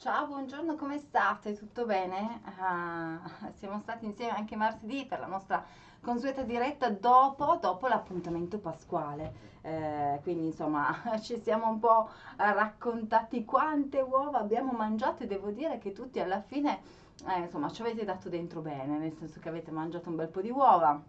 Ciao, buongiorno, come state? Tutto bene? Ah, siamo stati insieme anche martedì per la nostra consueta diretta dopo, dopo l'appuntamento pasquale. Eh, quindi insomma ci siamo un po' raccontati quante uova abbiamo mangiato e devo dire che tutti alla fine eh, insomma ci avete dato dentro bene, nel senso che avete mangiato un bel po' di uova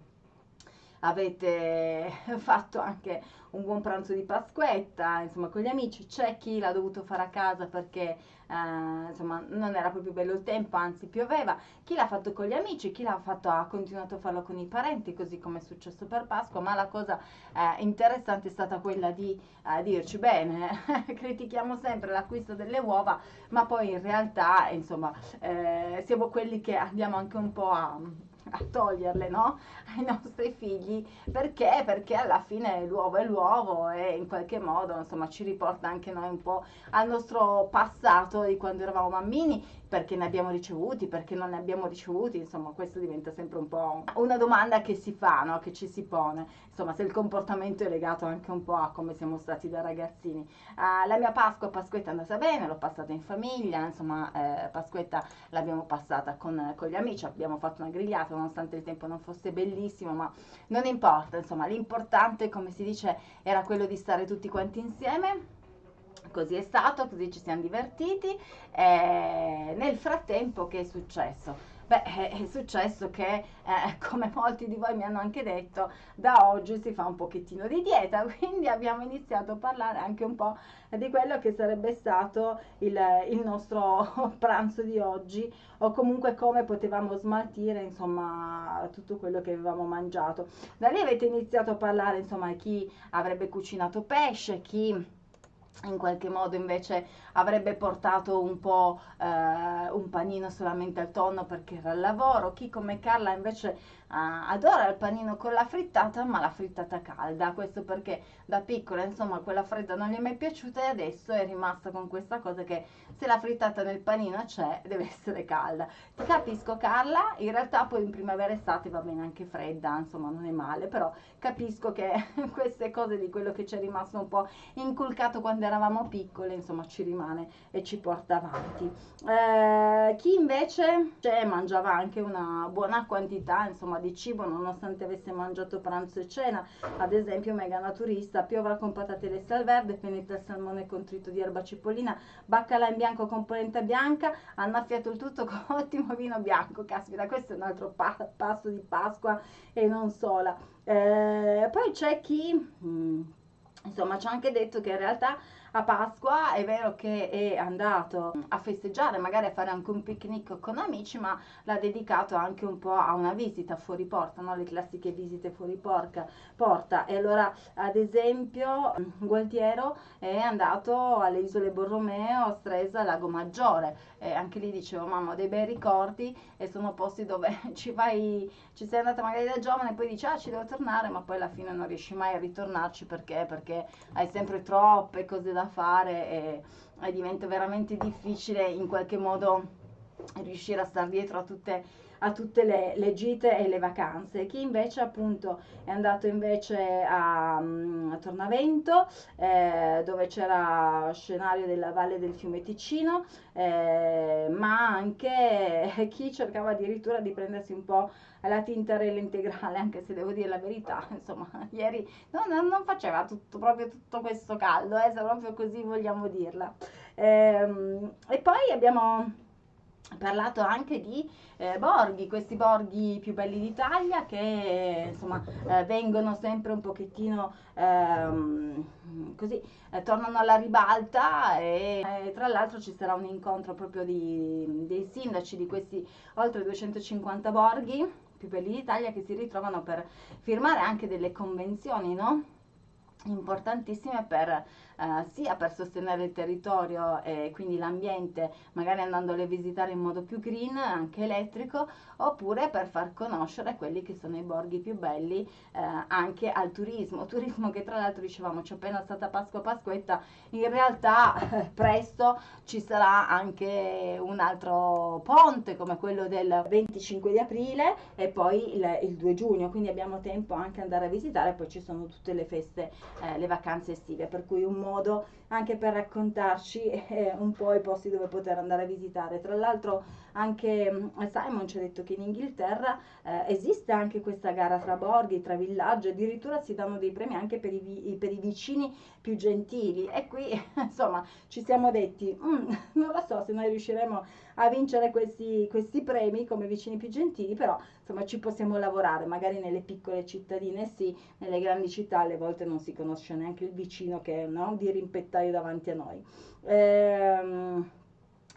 avete fatto anche un buon pranzo di Pasquetta, insomma, con gli amici. C'è chi l'ha dovuto fare a casa perché eh, insomma, non era proprio bello il tempo, anzi pioveva. Chi l'ha fatto con gli amici, chi l'ha fatto ha continuato a farlo con i parenti, così come è successo per Pasqua. Ma la cosa eh, interessante è stata quella di eh, dirci: bene, critichiamo sempre l'acquisto delle uova, ma poi in realtà, insomma, eh, siamo quelli che andiamo anche un po' a a toglierle no? ai nostri figli perché? Perché alla fine l'uovo è l'uovo e in qualche modo insomma ci riporta anche noi un po' al nostro passato di quando eravamo bambini perché ne abbiamo ricevuti, perché non ne abbiamo ricevuti, insomma questo diventa sempre un po' una domanda che si fa, no? che ci si pone, insomma se il comportamento è legato anche un po' a come siamo stati da ragazzini. Uh, la mia Pasqua, Pasquetta è andata bene, l'ho passata in famiglia, insomma eh, Pasquetta l'abbiamo passata con, con, gli amici, abbiamo fatto una grigliata nonostante il tempo non fosse bellissimo, ma non importa, insomma l'importante come si dice era quello di stare tutti quanti insieme Così è stato, così ci siamo divertiti. E nel frattempo che è successo? Beh, è successo che, eh, come molti di voi mi hanno anche detto, da oggi si fa un pochettino di dieta, quindi abbiamo iniziato a parlare anche un po' di quello che sarebbe stato il, il nostro pranzo di oggi o comunque come potevamo smaltire insomma tutto quello che avevamo mangiato. Da lì avete iniziato a parlare insomma chi avrebbe cucinato pesce, chi in qualche modo invece avrebbe portato un po' eh, un panino solamente al tonno perché era al lavoro, chi come Carla invece uh, adora il panino con la frittata, ma la frittata calda. Questo perché da piccola, insomma, quella fredda non gli è mai piaciuta e adesso è rimasta con questa cosa che se la frittata nel panino c'è, deve essere calda. Ti capisco, Carla. In realtà poi in primavera estate va bene anche fredda, insomma, non è male, però capisco che queste cose di quello che ci è rimasto un po' inculcato quando eravamo piccole, insomma, ci rimane e ci porta avanti. Eh, chi invece cioè, mangiava anche una buona quantità, insomma, di cibo nonostante avesse mangiato pranzo e cena. Ad esempio, mega naturista, piovra con patate lesse al verde, il salmone con trito di erba cipollina, baccalà in bianco con polenta bianca, annaffiato il tutto con ottimo vino bianco. Caspita, questo è un altro pa passo di Pasqua e non sola. Eh, poi c'è chi... Hmm, insomma, ci ha anche detto che in realtà a Pasqua è vero che è andato a festeggiare, magari a fare anche un picnic con amici, ma l'ha dedicato anche un po' a una visita fuori porta, no? le classiche visite fuori porca, porta. E allora, ad esempio, Gualtiero è andato alle isole Borromeo, Stresa, Lago Maggiore. E anche lì dicevo, mamma, ho dei bei ricordi e sono posti dove ci vai, ci sei andata magari da giovane e poi dici, ah, ci devo tornare, ma poi alla fine non riesci mai a ritornarci perché? Perché hai sempre troppe cose da da fare e, e diventa veramente difficile in qualche modo riuscire a stare dietro a tutte, a tutte le, le, gite e le vacanze. Chi invece appunto è andato invece a, mm, a Tornavento eh, dove c'era scenario della valle del fiume Ticino, eh, ma anche chi cercava addirittura di prendersi un po' la tintarella integrale, anche se devo dire la verità, insomma, ieri no, no, non faceva tutto, proprio tutto questo caldo, eh, se proprio così vogliamo dirla. Ehm, e poi abbiamo parlato anche di eh, borghi, questi borghi più belli d'Italia che insomma eh, vengono sempre un pochettino ehm, così, eh, tornano alla ribalta e tra l'altro ci sarà un incontro proprio di, dei sindaci di questi oltre 250 borghi più belli d'Italia che si ritrovano per firmare anche delle convenzioni, no? Importantissime per eh, sia per sostenere il territorio e quindi l'ambiente, magari andandole a visitare in modo più green, anche elettrico, oppure per far conoscere quelli che sono i borghi più belli eh, anche al turismo. Turismo che tra l'altro dicevamo c'è appena stata Pasqua Pasquetta, in realtà eh, presto ci sarà anche un altro ponte come quello del 25 di aprile e poi il, il 2 giugno, quindi abbiamo tempo anche andare a visitare, poi ci sono tutte le feste, eh, le vacanze estive, per cui un modo anche per raccontarci eh, un po' i posti dove poter andare a visitare. Tra l'altro anche mm, Simon ci ha detto che in Inghilterra eh, esiste anche questa gara tra borghi, tra villaggi, addirittura si danno dei premi anche per i, per i vicini più gentili e qui insomma ci siamo detti mm, non lo so se noi riusciremo a vincere questi, questi premi come vicini più gentili, però insomma ci possiamo lavorare, magari nelle piccole cittadine sì, nelle grandi città alle volte non si conosce neanche il vicino che è no, di rimpettaio davanti a noi. Ehm,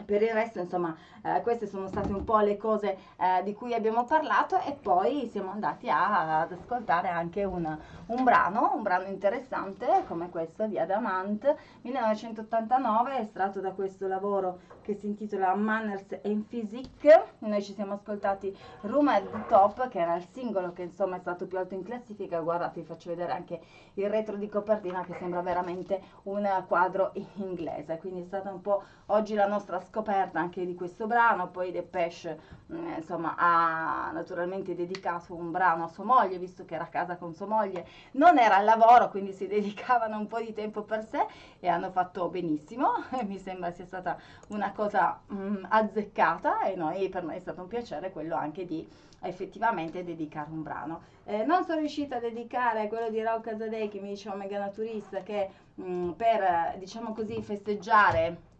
per il resto, insomma, eh, queste sono state un po' le cose eh, di cui abbiamo parlato e poi siamo andati a, ad ascoltare anche un, un, brano, un brano interessante come questo di Adamant 1989, estratto da questo lavoro che si intitola Manners and Physique. Noi ci siamo ascoltati Room at the Top, che era il singolo che insomma è stato più alto in classifica. Guardate, vi faccio vedere anche il retro di copertina che sembra veramente un quadro inglese. Quindi è stata un po' oggi la nostra scoperta anche di questo brano, poi Depeche mm, insomma ha naturalmente dedicato un brano a sua moglie, visto che era a casa con sua moglie, non era al lavoro, quindi si dedicavano un po' di tempo per sé e hanno fatto benissimo, mi sembra sia stata una cosa mh, mm, azzeccata e noi, per noi è stato un piacere quello anche di effettivamente dedicare un brano. Eh, non sono riuscita a dedicare quello di Raul Casadei che mi diceva Mega Naturista che mh, mm, per diciamo così festeggiare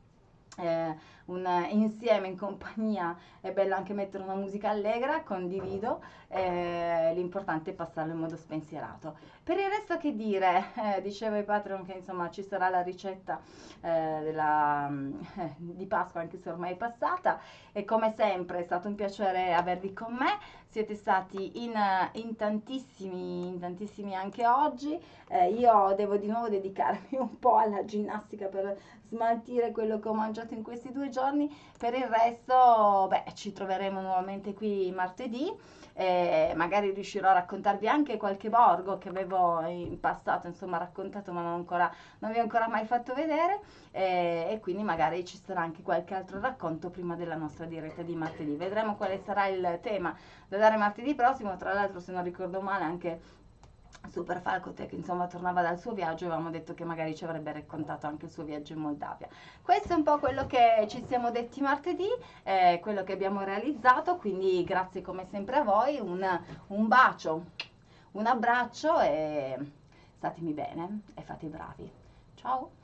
eh, un, insieme in compagnia è bello anche mettere una musica allegra, condivido, eh, l'importante è passarlo in modo spensierato. Per il resto che dire, eh, dicevo ai Patreon che insomma ci sarà la ricetta eh, della, eh, di Pasqua anche se ormai è passata. E come sempre è stato un piacere avervi con me, siete stati in, in tantissimi, in tantissimi anche oggi, eh, io devo di nuovo dedicarmi un po' alla ginnastica per smaltire quello che ho mangiato in questi due giorni, per il resto beh, ci troveremo nuovamente qui martedì. Eh, magari riuscirò a raccontarvi anche qualche borgo che avevo in passato insomma raccontato ma non, ancora, non vi ho ancora mai fatto vedere. Eh, e quindi magari ci sarà anche qualche altro racconto prima della nostra diretta di martedì. Vedremo quale sarà il tema da dare martedì prossimo. Tra l'altro se non ricordo male anche Super Falcotech insomma tornava dal suo viaggio avevamo detto che magari ci avrebbe raccontato anche il suo viaggio in Moldavia. Questo è un po' quello che ci siamo detti martedì eh, quello che abbiamo realizzato quindi grazie come sempre a voi un, un bacio un abbraccio e statemi bene e fate i bravi. Ciao